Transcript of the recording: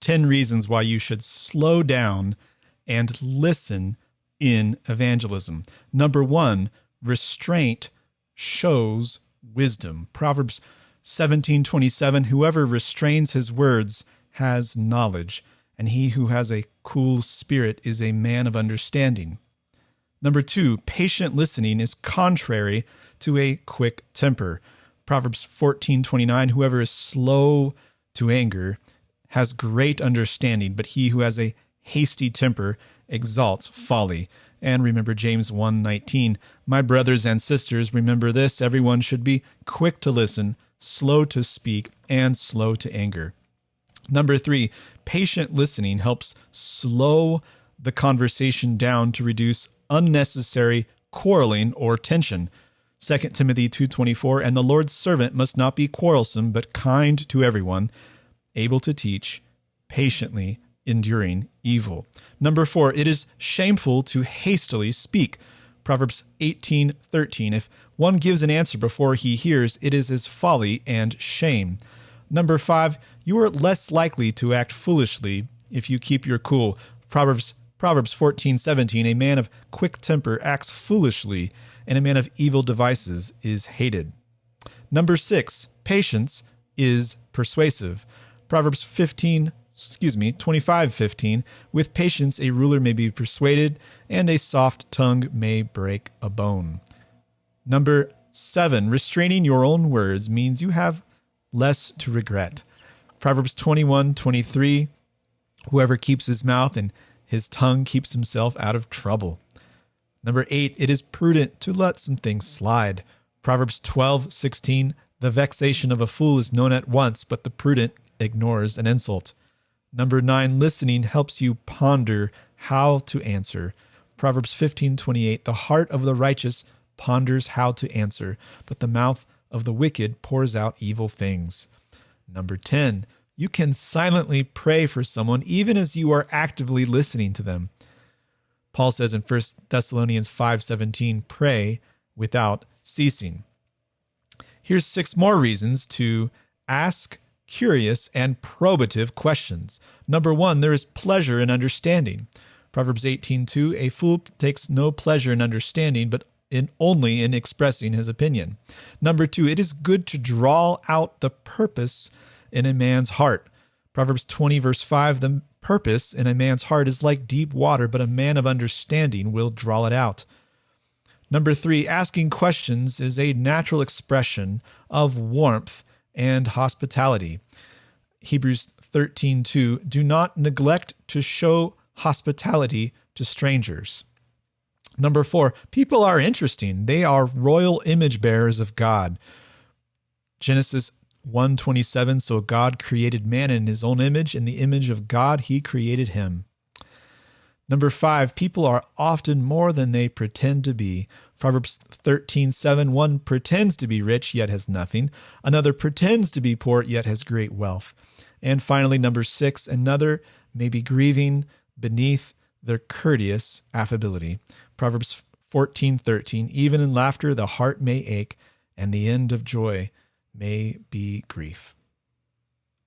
10 reasons why you should slow down and listen in evangelism. Number one, restraint shows wisdom. Proverbs 17:27 Whoever restrains his words has knowledge, and he who has a cool spirit is a man of understanding. Number 2, patient listening is contrary to a quick temper. Proverbs 14:29 Whoever is slow to anger has great understanding, but he who has a hasty temper exalts folly. And remember James 1:19, My brothers and sisters, remember this, everyone should be quick to listen, slow to speak, and slow to anger. Number 3, patient listening helps slow the conversation down to reduce unnecessary quarreling or tension. 2 Timothy 2:24 and the Lord's servant must not be quarrelsome but kind to everyone, able to teach, patiently enduring evil. Number 4, it is shameful to hastily speak. Proverbs 18:13 If one gives an answer before he hears, it is his folly and shame. Number 5, you are less likely to act foolishly if you keep your cool. Proverbs Proverbs 14:17 A man of quick temper acts foolishly, and a man of evil devices is hated. Number 6, patience is persuasive. Proverbs 15 excuse me, 25:15 With patience a ruler may be persuaded and a soft tongue may break a bone. Number 7 restraining your own words means you have less to regret. Proverbs 21:23 Whoever keeps his mouth and his tongue keeps himself out of trouble. Number 8 it is prudent to let some things slide. Proverbs 12:16 The vexation of a fool is known at once, but the prudent ignores an insult. Number nine, listening helps you ponder how to answer. Proverbs 15:28 The heart of the righteous ponders how to answer, but the mouth of the wicked pours out evil things. Number 10, you can silently pray for someone even as you are actively listening to them. Paul says in 1 Thessalonians 5:17, pray without ceasing. Here's six more reasons to ask curious, and probative questions. Number one, there is pleasure in understanding. Proverbs 18:2, a fool takes no pleasure in understanding, but in only in expressing his opinion. Number two, it is good to draw out the purpose in a man's heart. Proverbs 20, verse 5, the purpose in a man's heart is like deep water, but a man of understanding will draw it out. Number three, asking questions is a natural expression of warmth and hospitality. Hebrews 13:2 Do not neglect to show hospitality to strangers. Number 4, people are interesting. They are royal image bearers of God. Genesis 1:27 So God created man in his own image in the image of God he created him. Number 5, people are often more than they pretend to be. Proverbs 13, 7, one pretends to be rich, yet has nothing. Another pretends to be poor, yet has great wealth. And finally, number six, another may be grieving beneath their courteous affability. Proverbs 14, 13, even in laughter the heart may ache, and the end of joy may be grief.